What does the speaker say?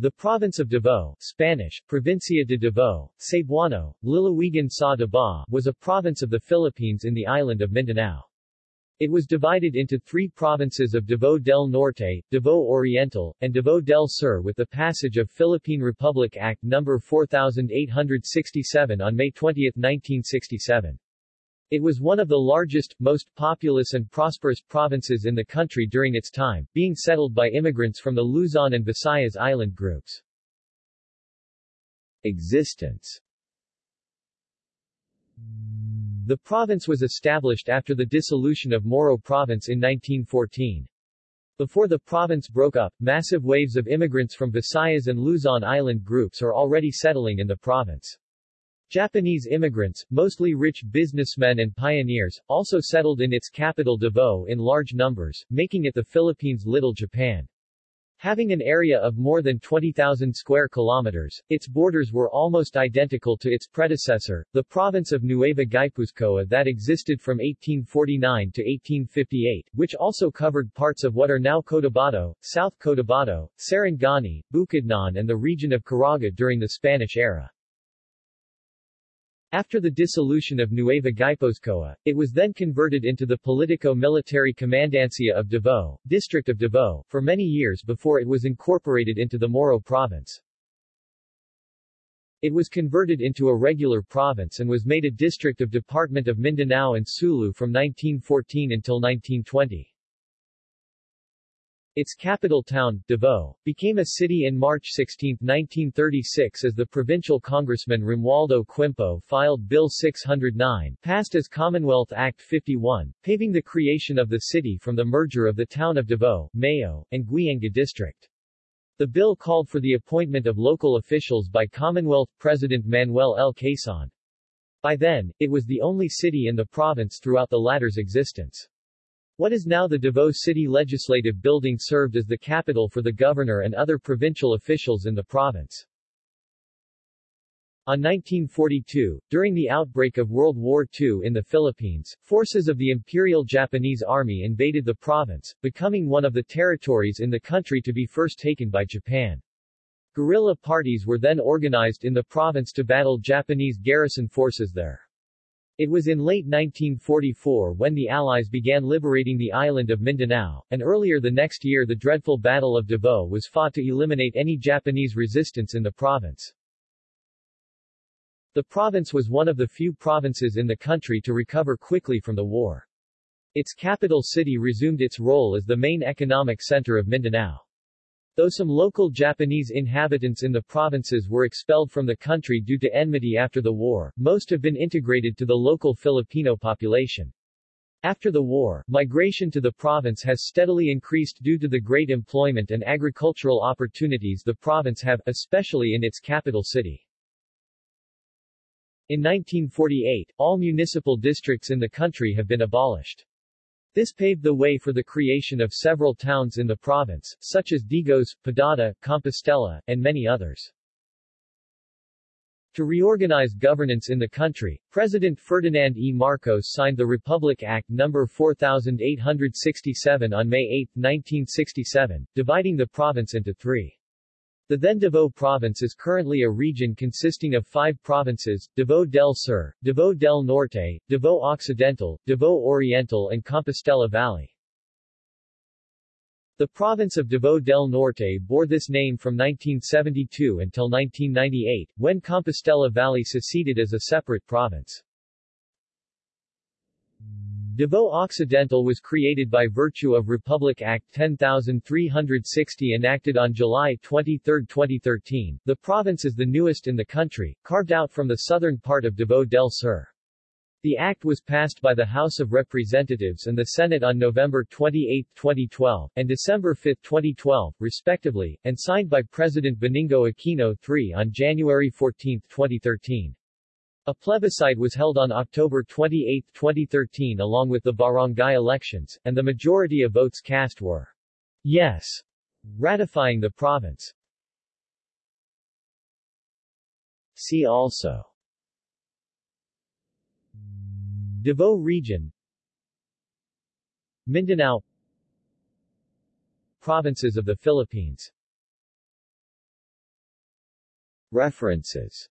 The province of Davao, Spanish, Provincia de Davao, Cebuano, Lalawigan sa Davao, was a province of the Philippines in the island of Mindanao. It was divided into three provinces of Davao del Norte, Davao Oriental, and Davao del Sur with the passage of Philippine Republic Act No. 4867 on May 20, 1967. It was one of the largest, most populous and prosperous provinces in the country during its time, being settled by immigrants from the Luzon and Visayas island groups. Existence The province was established after the dissolution of Moro Province in 1914. Before the province broke up, massive waves of immigrants from Visayas and Luzon island groups are already settling in the province. Japanese immigrants, mostly rich businessmen and pioneers, also settled in its capital Davao in large numbers, making it the Philippines' Little Japan. Having an area of more than 20,000 square kilometers, its borders were almost identical to its predecessor, the province of Nueva Guipuzcoa that existed from 1849 to 1858, which also covered parts of what are now Cotabato, South Cotabato, Sarangani, Bukidnon and the region of Caraga during the Spanish era. After the dissolution of Nueva Guipuzcoa, it was then converted into the Politico-Military Commandancia of Davao, District of Davao, for many years before it was incorporated into the Moro Province. It was converted into a regular province and was made a district of Department of Mindanao and Sulu from 1914 until 1920. Its capital town, Davao, became a city in March 16, 1936 as the provincial congressman Romualdo Quimpo filed Bill 609, passed as Commonwealth Act 51, paving the creation of the city from the merger of the town of Davao, Mayo, and Guianga district. The bill called for the appointment of local officials by Commonwealth President Manuel L. Quezon. By then, it was the only city in the province throughout the latter's existence. What is now the Davao City Legislative Building served as the capital for the governor and other provincial officials in the province. On 1942, during the outbreak of World War II in the Philippines, forces of the Imperial Japanese Army invaded the province, becoming one of the territories in the country to be first taken by Japan. Guerrilla parties were then organized in the province to battle Japanese garrison forces there. It was in late 1944 when the Allies began liberating the island of Mindanao, and earlier the next year the dreadful Battle of Davao was fought to eliminate any Japanese resistance in the province. The province was one of the few provinces in the country to recover quickly from the war. Its capital city resumed its role as the main economic center of Mindanao. Though some local Japanese inhabitants in the provinces were expelled from the country due to enmity after the war, most have been integrated to the local Filipino population. After the war, migration to the province has steadily increased due to the great employment and agricultural opportunities the province have, especially in its capital city. In 1948, all municipal districts in the country have been abolished. This paved the way for the creation of several towns in the province, such as Digos, Padada, Compostela, and many others. To reorganize governance in the country, President Ferdinand E. Marcos signed the Republic Act No. 4867 on May 8, 1967, dividing the province into three. The then Davao province is currently a region consisting of five provinces, Davao del Sur, Davao del Norte, Davao Occidental, Davao Oriental and Compostela Valley. The province of Davao del Norte bore this name from 1972 until 1998, when Compostela Valley seceded as a separate province. Davao Occidental was created by virtue of Republic Act 10360 enacted on July 23, 2013. The province is the newest in the country, carved out from the southern part of Davao del Sur. The act was passed by the House of Representatives and the Senate on November 28, 2012, and December 5, 2012, respectively, and signed by President Benigno Aquino III on January 14, 2013. A plebiscite was held on October 28, 2013 along with the barangay elections, and the majority of votes cast were yes, ratifying the province. See also. Davao Region. Mindanao. Provinces of the Philippines. References